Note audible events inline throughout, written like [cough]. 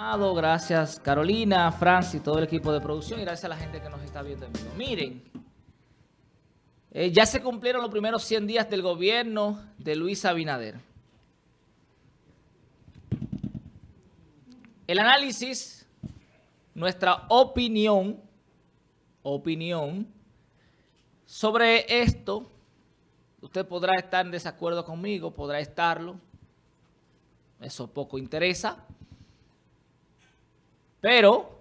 Gracias Carolina, Francis, todo el equipo de producción y gracias a la gente que nos está viendo en. Miren, eh, ya se cumplieron los primeros 100 días del gobierno de Luis Abinader. El análisis, nuestra opinión, opinión sobre esto, usted podrá estar en desacuerdo conmigo, podrá estarlo, eso poco interesa, pero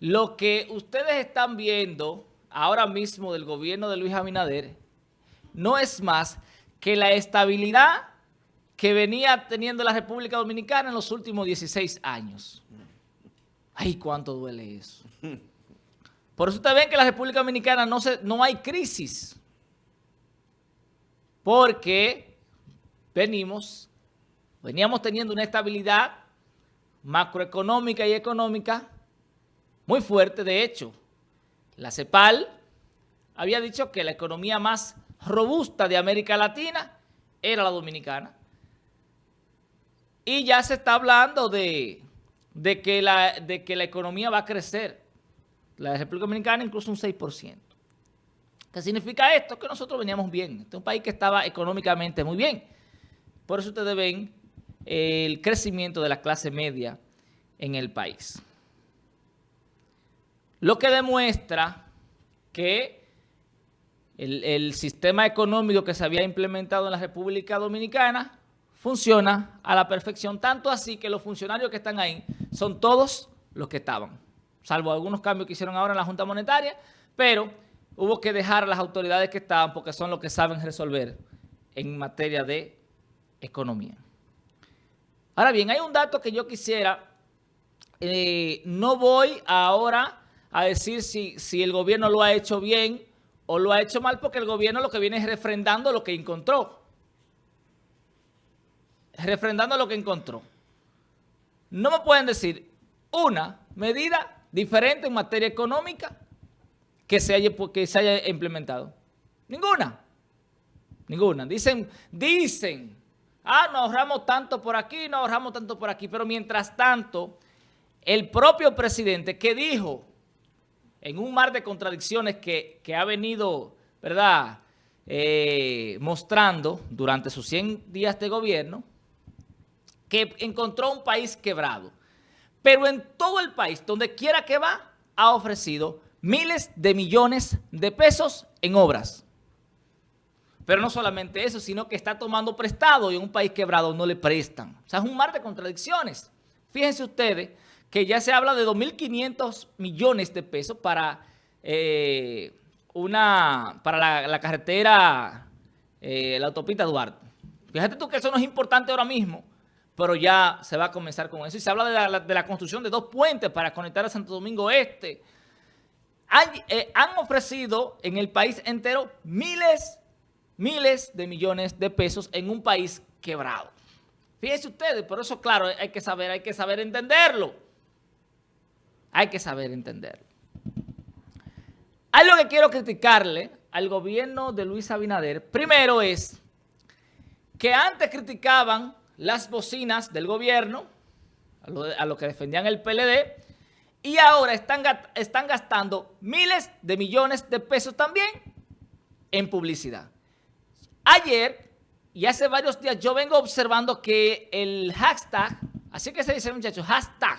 lo que ustedes están viendo ahora mismo del gobierno de Luis Abinader no es más que la estabilidad que venía teniendo la República Dominicana en los últimos 16 años. Ay, cuánto duele eso. Por eso ustedes ven que en la República Dominicana no, se, no hay crisis. Porque venimos, veníamos teniendo una estabilidad macroeconómica y económica muy fuerte. De hecho, la CEPAL había dicho que la economía más robusta de América Latina era la dominicana. Y ya se está hablando de, que, la, de que la economía va a crecer. La República Dominicana incluso un 6%. ¿Qué significa esto? Que nosotros veníamos bien. Este es un país que estaba económicamente muy bien. Por eso ustedes ven el crecimiento de la clase media en el país. Lo que demuestra que el, sistema económico que se había implementado en la República Dominicana funciona a la perfección, tanto así que los funcionarios que están ahí son todos los que estaban, salvo algunos cambios que hicieron ahora en la Junta Monetaria, pero hubo que dejar a las autoridades que estaban porque son los que saben resolver en materia de economía. Ahora bien, hay un dato que yo quisiera, eh, no voy ahora a decir si, si el gobierno lo ha hecho bien o lo ha hecho mal, porque el gobierno lo que viene es refrendando lo que encontró. Refrendando lo que encontró. No me pueden decir una medida diferente en materia económica que se haya, que se haya implementado. Ninguna. Ninguna. Dicen, dicen ah, nos ahorramos tanto por aquí, nos ahorramos tanto por aquí. Pero mientras tanto, el propio presidente que dijo en un mar de contradicciones que, ha venido, ¿verdad?, eh, mostrando durante sus 100 días de gobierno, que encontró un país quebrado. Pero en todo el país, donde quiera que va, ha ofrecido miles de millones de pesos en obras. Pero no solamente eso, sino que está tomando prestado y en un país quebrado no le prestan. O sea, es un mar de contradicciones. Fíjense ustedes que ya se habla de 2.500 millones de pesos para, eh, una, para la, carretera, eh, la autopista Duarte. Fíjate tú que eso no es importante ahora mismo, pero ya se va a comenzar con eso. Y se habla de la, construcción de dos puentes para conectar a Santo Domingo Este. Han, eh, han ofrecido en el país entero miles miles de millones de pesos en un país quebrado. Fíjense ustedes, por eso, claro, hay que saber, hay que saber entenderlo. Hay que saber entenderlo. Algo que quiero criticarle al gobierno de Luis Abinader, primero es que antes criticaban las bocinas del gobierno, a lo, que defendían el PLD, y ahora están, están gastando miles de millones de pesos también en publicidad. Ayer y hace varios días yo vengo observando que el hashtag, así que se dice muchachos, hashtag,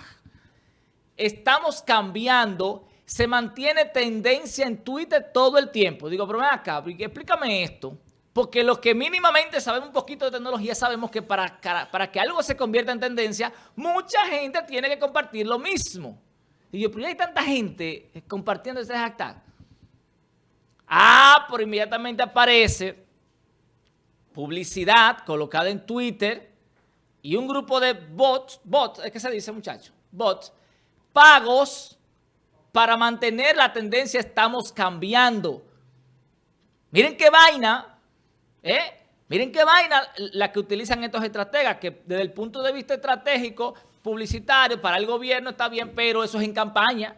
estamos cambiando, se mantiene tendencia en Twitter todo el tiempo. Digo, pero ven acá, explícame esto. Porque los que mínimamente sabemos un poquito de tecnología sabemos que para, para que algo se convierta en tendencia, mucha gente tiene que compartir lo mismo. Y yo, pero hay tanta gente compartiendo ese hashtag. Ah, pero inmediatamente aparece publicidad colocada en Twitter y un grupo de bots, bots, es que se dice muchacho, bots, pagos para mantener la tendencia estamos cambiando. Miren qué vaina, ¿eh? Miren qué vaina la que utilizan estos estrategas, que desde el punto de vista estratégico, publicitario, para el gobierno está bien, pero eso es en campaña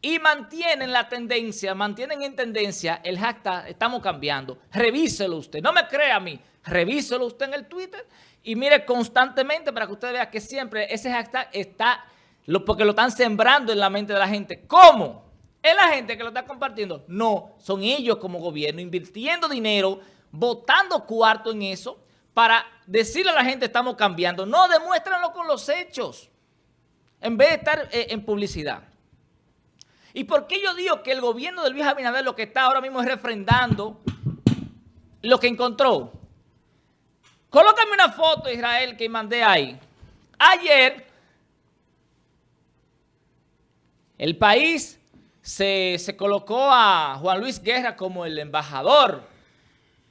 y mantienen la tendencia, mantienen en tendencia el hashtag estamos cambiando. Revíselo usted. No me crea a mí. revíselo usted en el Twitter y mire constantemente para que usted vea que siempre ese hashtag está, porque lo están sembrando en la mente de la gente. ¿Cómo? ¿Es la gente que lo está compartiendo? No, son ellos como gobierno invirtiendo dinero, votando cuarto en eso para decirle a la gente estamos cambiando. No, demuéstranlo con los hechos en vez de estar eh, en publicidad. ¿Y por qué yo digo que el gobierno de Luis Abinader lo que está ahora mismo es refrendando lo que encontró? Colócame una foto, Israel, que mandé ahí. Ayer, el país se, colocó a Juan Luis Guerra como el embajador.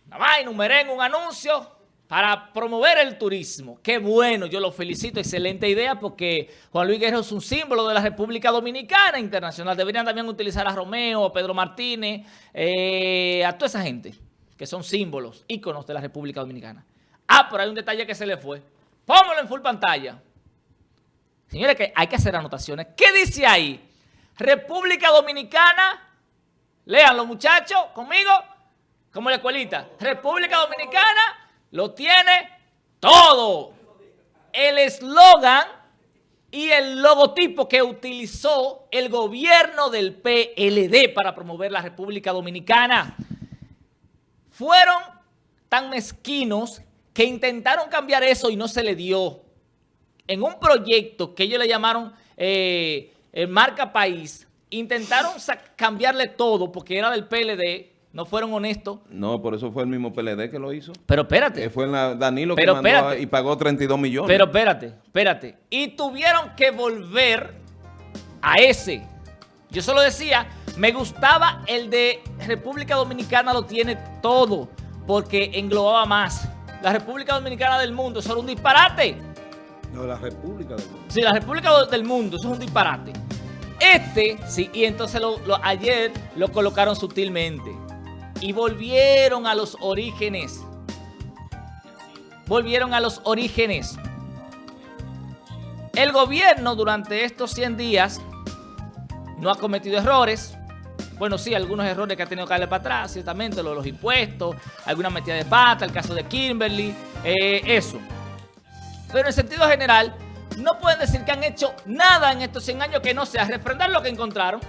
Nada más enumeré un anuncio para promover el turismo. Qué bueno, yo lo felicito, excelente idea porque Juan Luis Guerrero es un símbolo de la República Dominicana internacional. Deberían también utilizar a Romeo, a Pedro Martínez, eh, a toda esa gente que son símbolos, íconos de la República Dominicana. Ah, pero hay un detalle que se le fue. Póngalo en full pantalla. Señores, que hay que hacer anotaciones. ¿Qué dice ahí? República Dominicana, léanlo muchachos, conmigo, como la escuelita. República Dominicana lo tiene todo. El eslogan y el logotipo que utilizó el gobierno del PLD para promover la República Dominicana fueron tan mezquinos que intentaron cambiar eso y no se le dio. En un proyecto que ellos le llamaron eh, Marca País, intentaron cambiarle todo porque era del PLD no fueron honestos. No, por eso fue el mismo PLD que lo hizo. Pero espérate. Eh, fue Danilo que mandó y pagó 32 millones. Pero espérate, espérate. Y tuvieron que volver a ese. Yo solo decía, me gustaba el de República Dominicana lo tiene todo, porque englobaba más. La República Dominicana del mundo, eso era un disparate. No, la República del mundo. Sí, la República del mundo, eso es un disparate. Este, sí, y entonces ayer lo colocaron sutilmente y volvieron a los orígenes. Volvieron a los orígenes. El gobierno durante estos 100 días no ha cometido errores. Bueno, sí, algunos errores que ha tenido que darle para atrás, ciertamente, los, los impuestos, alguna metida de pata, el caso de Kimberly, eh, eso. Pero en sentido general, no pueden decir que han hecho nada en estos 100 años que no sea refrendar lo que encontraron.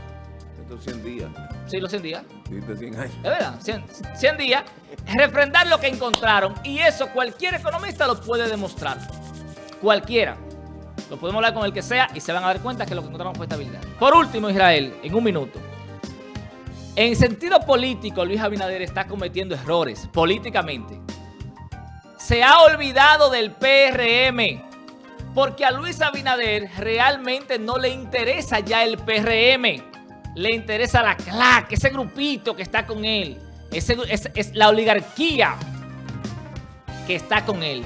Estos 100 días. Sí, los 100 días. 100 años. Es verdad, 100, días. Refrendar lo que encontraron. Y eso cualquier economista lo puede demostrar. Cualquiera. Lo podemos hablar con el que sea y se van a dar cuenta que lo que encontraron fue estabilidad. Por último, Israel, en un minuto. En sentido político, Luis Abinader está cometiendo errores políticamente. Se ha olvidado del PRM. Porque a Luis Abinader realmente no le interesa ya el PRM le interesa la CLAC, ese grupito que está con él. Ese, es, la oligarquía que está con él.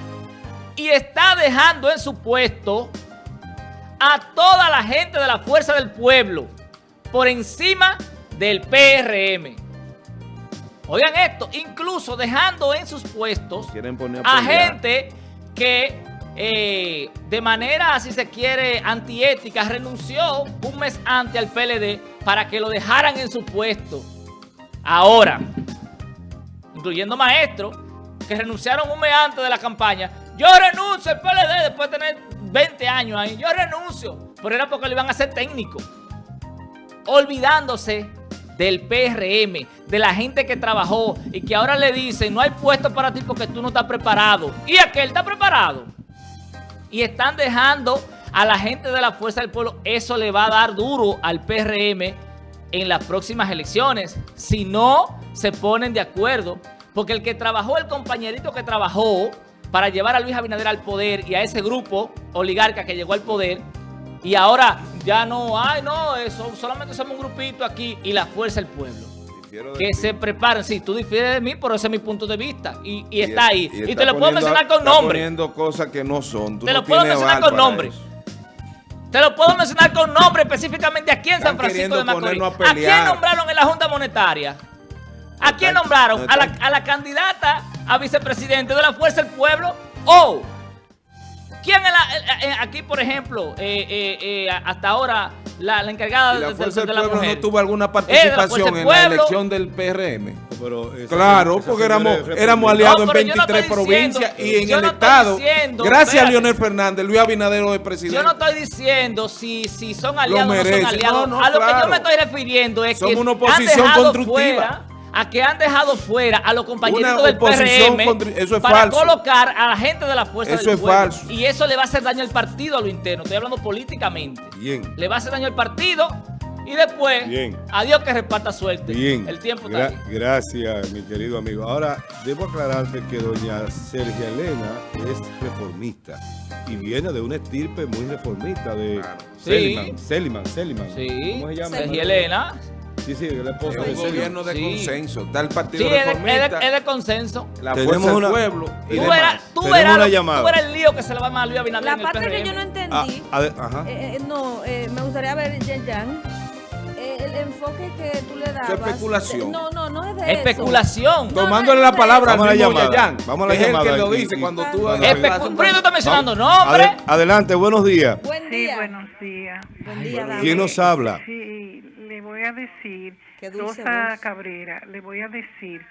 Y está dejando en su puesto a toda la gente de la Fuerza del Pueblo por encima del PRM. Oigan esto, incluso dejando en sus puestos a gente que eh, de manera, si se quiere, antiética, renunció un mes antes al PLD para que lo dejaran en su puesto. Ahora, incluyendo maestros que renunciaron un mes antes de la campaña. Yo renuncio al PLD después de tener 20 años ahí. Yo renuncio. Pero era porque le iban a ser técnico. Olvidándose del PRM, de la gente que trabajó y que ahora le dicen no hay puesto para ti porque tú no estás preparado. Y aquel está preparado y están dejando a la gente de la Fuerza del Pueblo. Eso le va a dar duro al PRM en las próximas elecciones. Si no se ponen de acuerdo. Porque el que trabajó, el compañerito que trabajó para llevar a Luis Abinader al poder y a ese grupo oligarca que llegó al poder y ahora ya no, ay no, eso solamente somos un grupito aquí y la fuerza del pueblo que se preparen. Sí, tú difieres de mí, pero ese es mi punto de vista. Y, está ahí. Y, te lo puedo mencionar con nombre. poniendo cosas que no son. te lo puedo mencionar con nombre. Te lo puedo mencionar con nombre específicamente aquí en San Francisco de Macorís. A, quién nombraron en la Junta Monetaria? ¿A quién nombraron? ¿A la, a la candidata a vicepresidente de la Fuerza del Pueblo? ¿O ¿Quién es la, aquí, por ejemplo, eh, eh, eh, hasta ahora, la, encargada de, la Fuerza del Pueblo no tuvo alguna participación en la elección del PRM? claro, porque éramos, éramos aliados en 23 provincias y en el Estado, gracias a Leonel Fernández, Luis Abinadero de presidente. Yo no estoy diciendo si, si son aliados o no son aliados. a lo que yo me estoy refiriendo es que una oposición constructiva a que han dejado fuera a los compañeros del PRM para colocar a la gente de la fuerza eso del es Falso. Y eso le va a hacer daño al partido a lo interno. Estoy hablando políticamente. Bien. Le va a hacer daño al partido y después, Bien. adiós que reparta suerte. Bien. El tiempo está Gracias, mi querido amigo. Ahora, debo aclararte que doña Sergia Elena es reformista y viene de una estirpe muy reformista de claro. Seliman, Seliman, Seliman. Sí. ¿Cómo se llama? Sergia Elena. Sí, sí, el esposo es un gobierno de consenso. Está el Partido sí, Reformista. Es de, es de consenso. La Tenemos fuerza del pueblo. Y tú verás, tú verás, llamada. tú el lío que se le va a Luis Abinader La parte que yo no entendí, ah, ajá. Eh, eh, no, eh, me gustaría ver, Jan, eh, el enfoque que tú le das. especulación. No, no, no es de Especulación. Eso. Tomándole la palabra Vamos al mismo Yayan. Vamos a la llamada. Es el que lo dice cuando tú... Pero está mencionando nombres. Adelante, buenos días. Buen día. Sí, buenos días. Buen día, ¿Quién nos habla? Sí, le voy a decir Rosa Cabrera, le voy a decir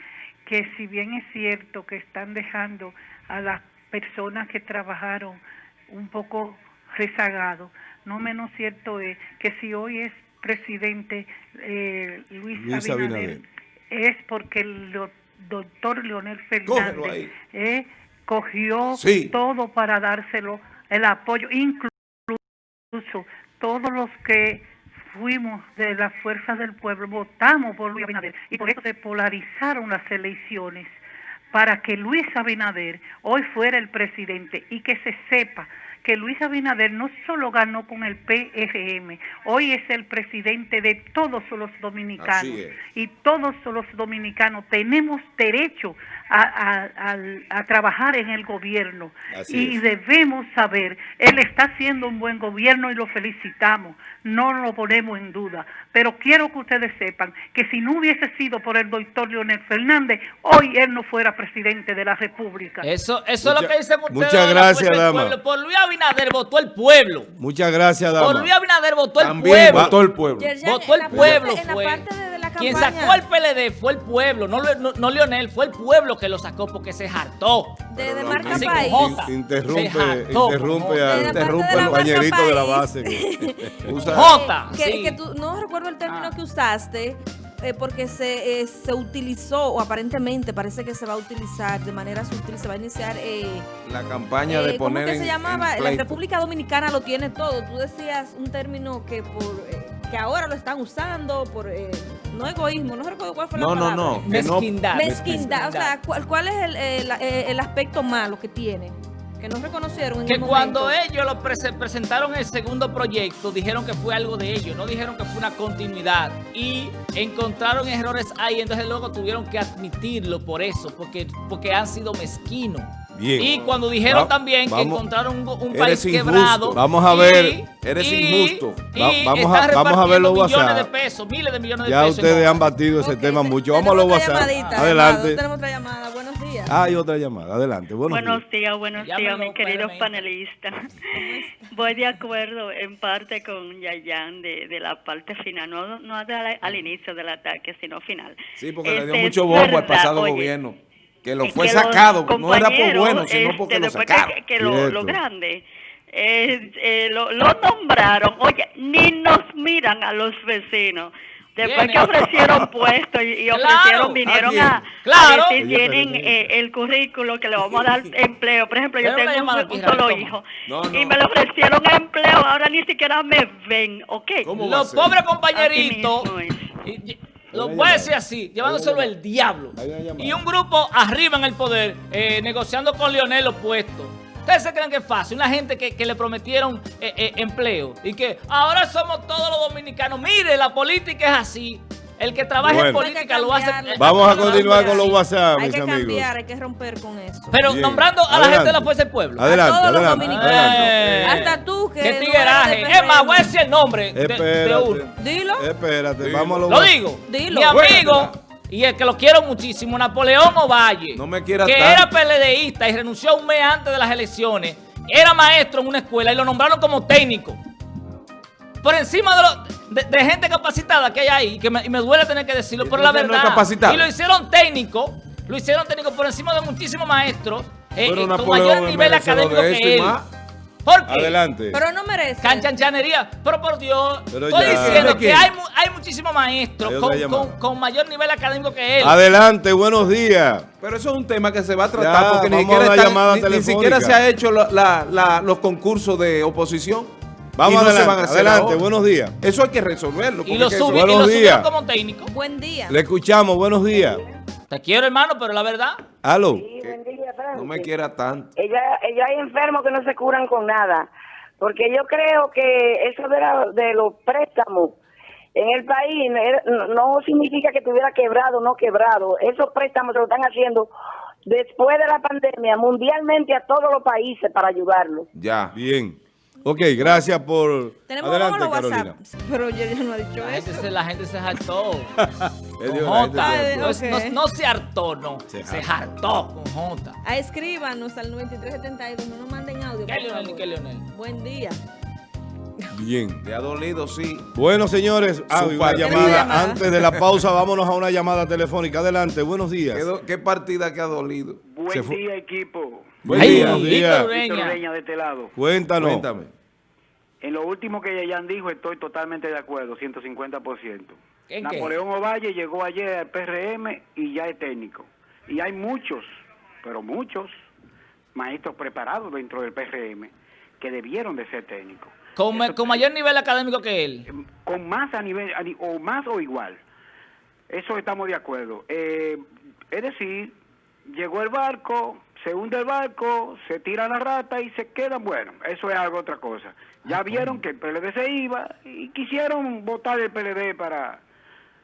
que si bien es cierto que están dejando a las personas que trabajaron un poco rezagados, no menos cierto es que si hoy es presidente eh, Luis, Abinader, es porque el doctor Leonel Fernández eh, cogió todo para dárselo el apoyo, incluso todos los que fuimos de las fuerzas del pueblo, votamos por Luis Abinader y por eso se polarizaron las elecciones para que Luis Abinader hoy fuera el presidente y que se sepa que Luis Abinader no solo ganó con el PRM, hoy es el presidente de todos los dominicanos. Y todos los dominicanos tenemos derecho a, trabajar en el gobierno. Y debemos saber, él está haciendo un buen gobierno y lo felicitamos, no lo ponemos en duda, pero quiero que ustedes sepan que si no hubiese sido por el doctor Leonel Fernández, hoy él no fuera presidente de la República. Eso, eso es lo que dice Muchas gracias, dama. Por Luis Abinader votó el pueblo. Muchas gracias, dama. Por Luis Abinader votó el pueblo. Votó el pueblo. votó el pueblo. fue. Quien sacó al PLD fue el pueblo, no, no, Leonel, fue el pueblo que lo sacó porque se hartó. De, marca país. interrumpe, interrumpe, a, interrumpe el compañerito de la base. Jota. Que, [laughs] tú, no recuerdo el término ah. que usaste, eh, porque se, eh, se utilizó, o aparentemente parece que se va a utilizar de manera sutil, se va a iniciar... Eh, la campaña de poner ¿Cómo que se llamaba? la República Dominicana lo tiene todo. Tú decías un término que por que ahora lo están usando por... no egoísmo, no recuerdo cuál fue la palabra. No, no, Mezquindad. Mezquindad. O sea, ¿cuál, cuál es el, el, el aspecto malo que tiene? Que no reconocieron en Que cuando ellos lo presentaron el segundo proyecto, dijeron que fue algo de ellos, no dijeron que fue una continuidad. Y encontraron errores ahí, entonces luego tuvieron que admitirlo por eso, porque, porque han sido mezquinos. Y cuando dijeron también que encontraron un, país quebrado. Vamos a ver. eres injusto. vamos, a, vamos a ver los WhatsApp. millones de pesos, miles de millones de ya pesos. Ya ustedes han batido ese tema mucho. Vamos a los WhatsApp. Adelante. Tenemos otra llamada. Buenos días. Ah, hay otra llamada. Adelante. Buenos, días. Buenos días, mis queridos panelistas. Voy de acuerdo en parte con Yayan de, de la parte final, no, no al, inicio del ataque, sino final. Sí, porque le dio este, mucho bombo al pasado gobierno que lo fue sacado, no era por bueno, sino porque lo sacaron. Que, que lo, lo, grande, eh, eh, lo, lo, nombraron, oye, ni nos miran a los vecinos. Después que ofrecieron puestos y, ofrecieron, vinieron a, claro. a tienen eh, el currículo que le vamos a dar [laughs] empleo. Por ejemplo, yo tengo un, solo hijo y me le ofrecieron empleo, ahora ni siquiera me ven, ¿ok? Los pobres compañeritos... Lo voy a decir así, llevándoselo el diablo. Y un grupo arriba en el poder, eh, negociando con Lionel los puestos. ¿Ustedes se creen que es fácil? Una gente que, le prometieron eh, eh, empleo y que ahora somos todos los dominicanos. Mire, la política es así. El que trabaja en política lo hace. Vamos a continuar con los WhatsApp, mis amigos. Hay que cambiar, hay que romper con eso. Pero nombrando a la gente de la Fuerza del Pueblo. Adelante, a todos los dominicanos. Hasta tú que. ¿Qué tigueraje? es más, voy a decir el nombre de, uno. Dilo. Espérate, vamos a los Lo digo. Dilo. Mi amigo. Y el que lo quiero muchísimo, Napoleón Ovalle. No me Que era PLDista y renunció un mes antes de las elecciones era maestro en una escuela y lo nombraron como técnico. Por encima de, de, gente capacitada que hay ahí, que me, y me duele tener que decirlo, pero la verdad. y lo hicieron técnico, lo hicieron técnico por encima de muchísimos maestros eh, eh, con mayor nivel académico que él. ¿Por qué? Adelante. Pero no merece. Canchanchanería. Pero por Dios, estoy diciendo que hay, hay muchísimos maestros con, con, mayor nivel académico que él. Adelante, buenos días. Pero eso es un tema que se va a tratar porque ni siquiera, ni, siquiera, se ha hecho la, la, los concursos de oposición. Vamos adelante, adelante buenos días. Eso hay que resolverlo. Y lo, subi, buenos y lo días. como técnico. Buen día. Le escuchamos, buenos días. Te quiero, hermano, pero la verdad. Aló. no me quiera tanto. Ella, ella hay enfermos que no se curan con nada. Porque yo creo que eso de, de los préstamos en el país no, significa que estuviera quebrado o no quebrado. Esos préstamos se lo están haciendo después de la pandemia mundialmente a todos los países para ayudarlos. Ya. Bien. Ok, gracias por... Tenemos Adelante, Carolina. Pero yo ya no he dicho la eso. Gente se, la gente se hartó. [laughs] con J. No, se hartó, no. Se, hartó con J. A escríbanos al 9372. No nos manden audio. ¿Qué, Leonel? ¿Qué, Leonel? Buen día. Bien. Te ha dolido, sí. Bueno, señores, ah, una llamada. Antes de la pausa, vámonos a una llamada telefónica. Adelante, buenos días. ¿Qué, partida que ha dolido? Buen día, equipo. Buen día. Víctor de este lado. Cuéntanos. Cuéntame. En lo último que Yayan dijo, estoy totalmente de acuerdo, 150%. Napoleón Ovalle llegó ayer al PRM y ya es técnico. Y hay muchos, pero muchos maestros preparados dentro del PRM que debieron de ser técnicos. ¿Con, mayor nivel académico que él? Eh, con más a nivel, o más o igual. Eso estamos de acuerdo. Eh, es decir, llegó el barco, se hunde el barco, se tira la rata y se quedan, bueno, eso es algo otra cosa. Ya ah, vieron que el PLD se iba y quisieron votar el PLD para...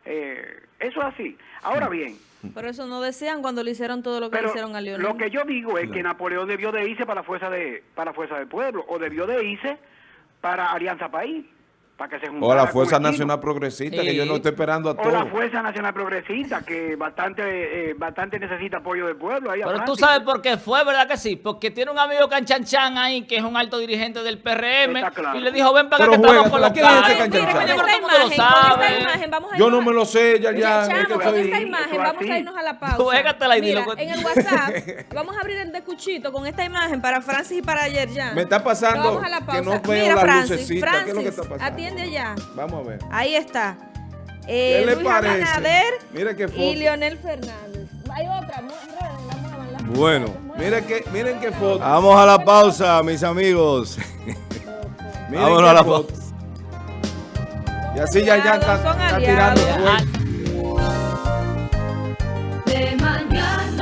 Eh, eso es así. Ahora bien... Pero eso no decían cuando le hicieron todo lo que le hicieron a Leonel. Lo que yo digo es que Napoleón debió de irse para la fuerza de para la fuerza del pueblo o debió de irse para Alianza País o la Fuerza Nacional Progresista, que yo no estoy esperando a todos. O la Fuerza Nacional Progresista, que bastante eh, bastante necesita apoyo del pueblo. Pero tú sabes por qué fue, ¿verdad que sí? Porque tiene un amigo Canchanchan ahí, que es un alto dirigente del PRM, y le dijo, ven para acá que estamos con los. Yo no me lo sé, ya, ya. con esta imagen, vamos a irnos a la [laughs] pausa. En el WhatsApp, [laughs] vamos a abrir el descuchito con esta imagen para Francis y para ayer ya. Me está pasando que no veo la lucecita. ¿Qué es lo que está pasando? De allá. Vamos a ver. Ahí está. Eh, ¿Qué le Luis parece? Mira qué foto. Y Leonel Fernández. Hay otra. Bueno, miren qué, miren qué foto. Vamos a la pausa, mis amigos. Vámonos a la pausa. Y así ya, ya están, tirando